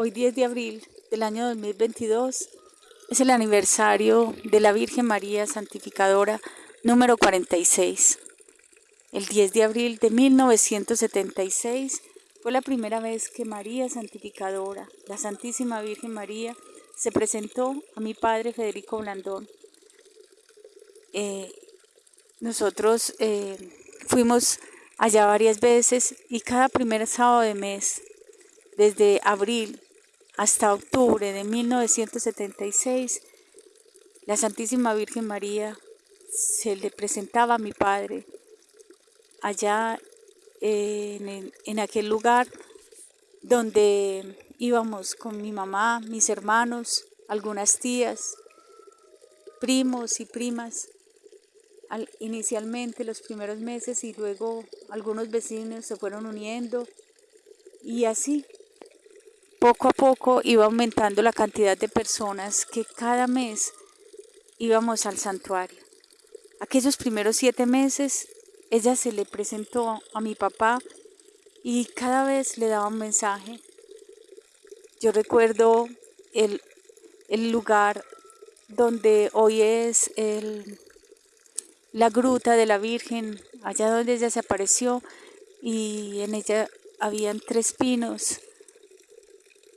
Hoy 10 de abril del año 2022 es el aniversario de la Virgen María Santificadora número 46. El 10 de abril de 1976 fue la primera vez que María Santificadora, la Santísima Virgen María, se presentó a mi padre Federico Blandón. Eh, nosotros eh, fuimos allá varias veces y cada primer sábado de mes, desde abril hasta octubre de 1976, la Santísima Virgen María se le presentaba a mi padre allá en, aquel lugar donde íbamos con mi mamá, mis hermanos, algunas tías, primos y primas inicialmente los primeros meses y luego algunos vecinos se fueron uniendo y así poco a poco iba aumentando la cantidad de personas que cada mes íbamos al santuario. Aquellos primeros siete meses ella se le presentó a mi papá y cada vez le daba un mensaje. Yo recuerdo el, el lugar donde hoy es el la gruta de la Virgen, allá donde ella se apareció y en ella habían tres pinos.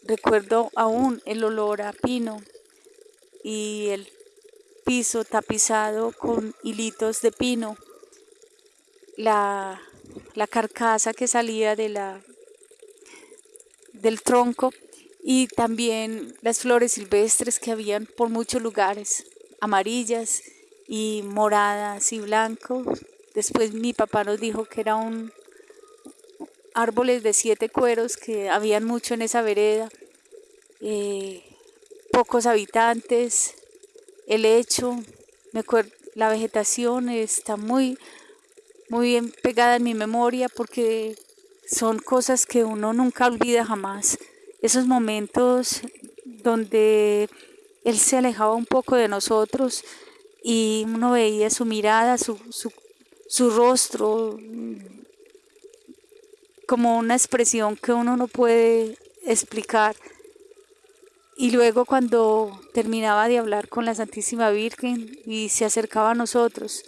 Recuerdo aún el olor a pino y el piso tapizado con hilitos de pino, la, la carcasa que salía de la, del tronco y también las flores silvestres que habían por muchos lugares, amarillas y moradas y blancos. Después mi papá nos dijo que era un árboles de siete cueros que habían mucho en esa vereda, eh, pocos habitantes, el hecho, me la vegetación está muy, muy bien pegada en mi memoria porque son cosas que uno nunca olvida jamás. Esos momentos donde él se alejaba un poco de nosotros, y uno veía su mirada, su, su, rostro, como una expresión que uno no puede explicar. Y luego cuando terminaba de hablar con la Santísima Virgen y se acercaba a nosotros,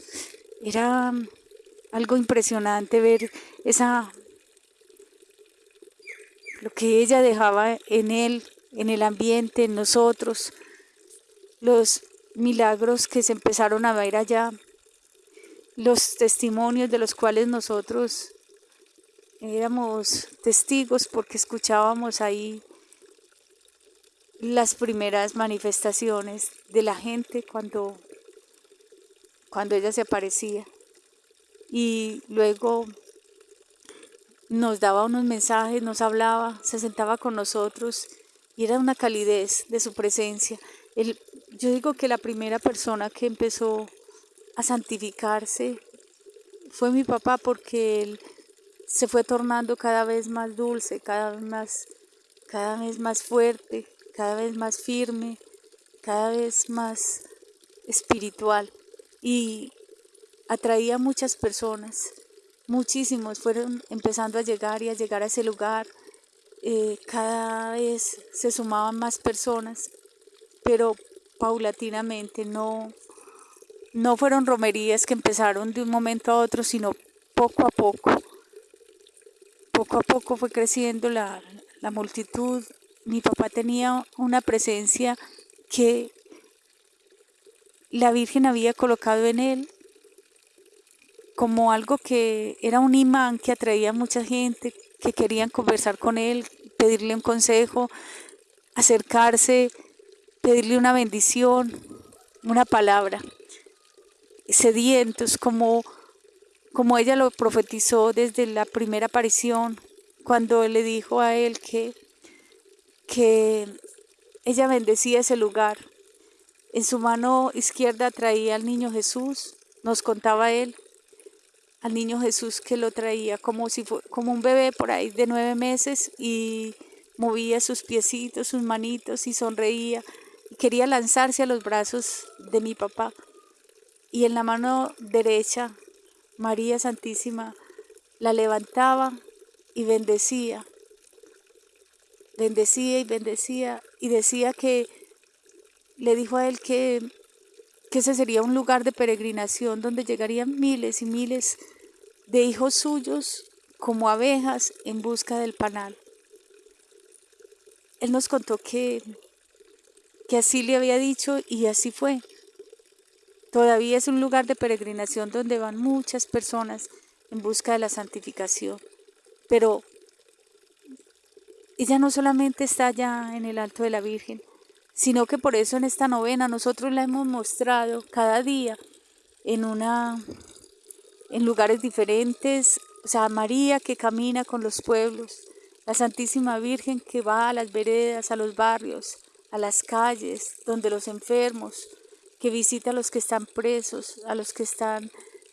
era algo impresionante ver esa lo que ella dejaba en él, en el ambiente, en nosotros, los milagros que se empezaron a ver allá, los testimonios de los cuales nosotros éramos testigos porque escuchábamos ahí las primeras manifestaciones de la gente cuando, cuando ella se aparecía. Y luego nos daba unos mensajes, nos hablaba, se sentaba con nosotros y era una calidez de su presencia. Yo digo que la primera persona que empezó a santificarse fue mi papá porque él se fue tornando cada vez más dulce, cada vez más, cada vez más fuerte, cada vez más firme, cada vez más espiritual. Y atraía a muchas personas, muchísimos. Fueron empezando a llegar y a llegar a ese lugar, eh, cada vez se sumaban más personas, pero paulatinamente, no, no fueron romerías que empezaron de un momento a otro, sino poco a poco. Poco a poco fue creciendo la, la multitud. Mi papá tenía una presencia que la Virgen había colocado en él como algo que era un imán que atraía a mucha gente, que querían conversar con él, pedirle un consejo, acercarse, pedirle una bendición, una palabra, sedientos como, como ella lo profetizó desde la primera aparición, cuando le dijo a él que, que ella bendecía ese lugar. En su mano izquierda traía al niño Jesús, nos contaba él, al niño Jesús que lo traía como si fue, como un bebé por ahí de nueve meses y movía sus piecitos, sus manitos y sonreía quería lanzarse a los brazos de mi papá. Y en la mano derecha, María Santísima la levantaba y bendecía. bendecía y bendecía y decía que le dijo a él que, que ese sería un lugar de peregrinación donde llegarían miles y miles de hijos suyos como abejas en busca del panal. Él nos contó que, que así le había dicho y así fue. Todavía es un lugar de peregrinación donde van muchas personas en busca de la santificación. Pero ella no solamente está allá en el alto de la Virgen, sino que por eso en esta novena nosotros la hemos mostrado cada día en una en lugares diferentes, o sea, María que camina con los pueblos, la Santísima Virgen que va a las veredas, a los barrios, a las calles, donde los enfermos, que visita a los que están presos, a los que están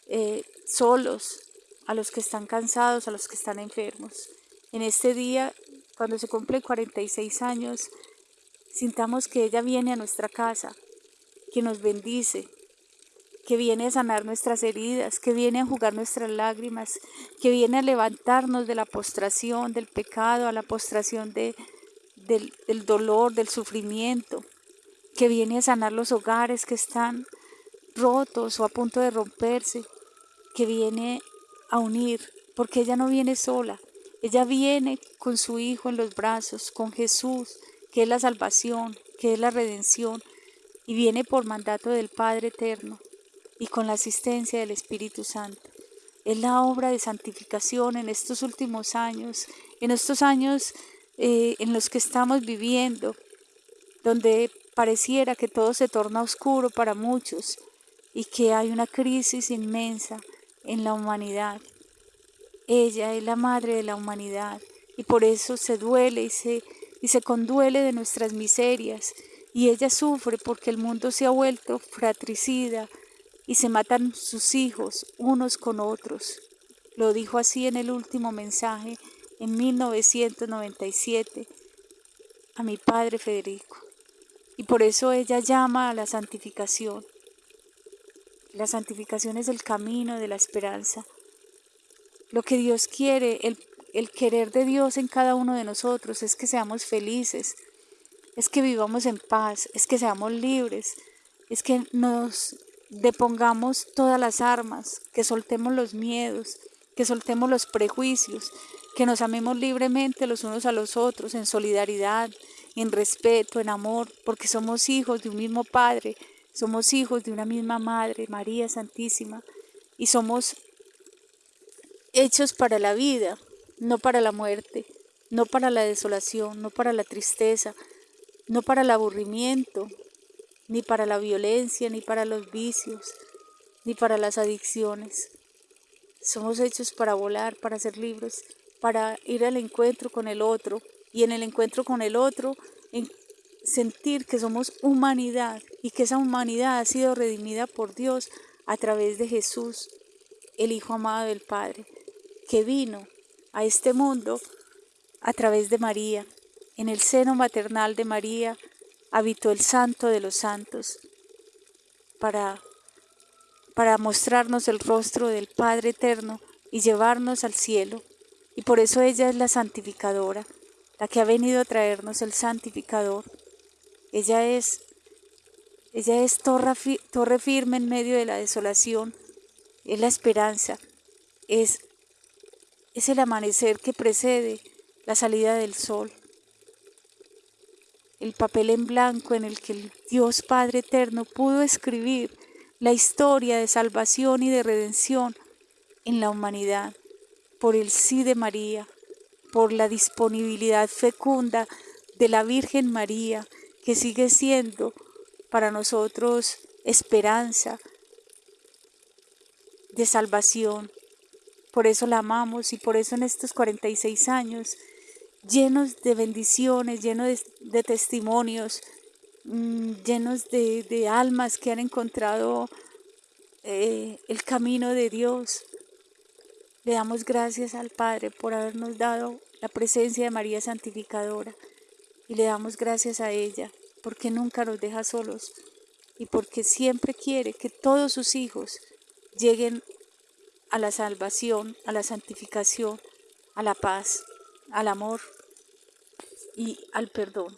eh, solos, a los que están cansados, a los que están enfermos. En este día, cuando se cumple 46 años, sintamos que ella viene a nuestra casa, que nos bendice, que viene a sanar nuestras heridas, que viene a jugar nuestras lágrimas, que viene a levantarnos de la postración, del pecado, a la postración de, del, del dolor, del sufrimiento, que viene a sanar los hogares que están rotos o a punto de romperse, que viene a unir, porque ella no viene sola, ella viene con su Hijo en los brazos, con Jesús, que es la salvación, que es la redención, y viene por mandato del Padre Eterno y con la asistencia del Espíritu Santo. Es la obra de santificación en estos últimos años, en estos años eh, en los que estamos viviendo, donde pareciera que todo se torna oscuro para muchos y que hay una crisis inmensa en la humanidad. Ella es la madre de la humanidad y por eso se duele y se, y se conduele de nuestras miserias y ella sufre porque el mundo se ha vuelto fratricida y se matan sus hijos unos con otros. Lo dijo así en el último mensaje en 1997 a mi padre Federico. Y por eso ella llama a la santificación. La santificación es el camino de la esperanza. Lo que Dios quiere, el, el querer de Dios en cada uno de nosotros es que seamos felices, es que vivamos en paz, es que seamos libres, es que nos depongamos todas las armas, que soltemos los miedos, que soltemos los prejuicios, que nos amemos libremente los unos a los otros en solidaridad, en respeto, en amor, porque somos hijos de un mismo Padre, somos hijos de una misma Madre, María Santísima, y somos hechos para la vida, no para la muerte, no para la desolación, no para la tristeza, no para el aburrimiento, ni para la violencia, ni para los vicios, ni para las adicciones. Somos hechos para volar, para ser libres, para ir al encuentro con el otro y en el encuentro con el otro sentir que somos humanidad y que esa humanidad ha sido redimida por Dios a través de Jesús, el Hijo amado del Padre, que vino a este mundo a través de María. En el seno maternal de María habitó el Santo de los Santos para, para mostrarnos el rostro del Padre Eterno y llevarnos al cielo. Y por eso ella es la santificadora, la que ha venido a traernos el santificador. Ella es, ella es torre, firme en medio de la desolación, es la esperanza, es es el amanecer que precede la salida del sol. El papel en blanco en el que el Dios Padre Eterno pudo escribir la historia de salvación y de redención en la humanidad por el sí de María, por la disponibilidad fecunda de la Virgen María, que sigue siendo para nosotros esperanza de salvación, por eso la amamos y por eso en estos 46 años, llenos de bendiciones, llenos de, testimonios, mm, llenos de, almas que han encontrado eh, el camino de Dios, le damos gracias al Padre por habernos dado la presencia de María Santificadora y le damos gracias a ella porque nunca nos deja solos y porque siempre quiere que todos sus hijos lleguen a la salvación, a la santificación, a la paz, al amor y al perdón.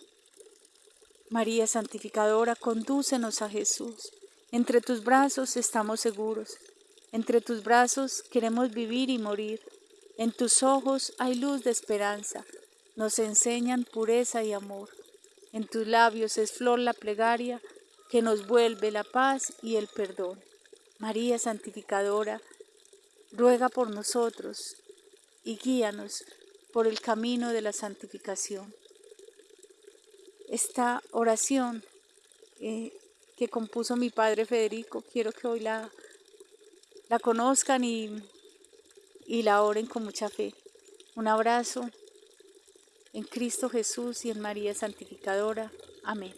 María Santificadora, condúcenos a Jesús. Entre tus brazos estamos seguros. Entre tus brazos queremos vivir y morir. En tus ojos hay luz de esperanza. Nos enseñan pureza y amor. En tus labios es flor la plegaria que nos vuelve la paz y el perdón. María Santificadora, ruega por nosotros y guíanos por el camino de la santificación. Esta oración eh, que compuso mi padre Federico, quiero que hoy la, la conozcan y, y la oren con mucha fe. Un abrazo en Cristo Jesús y en María Santificadora. Amén.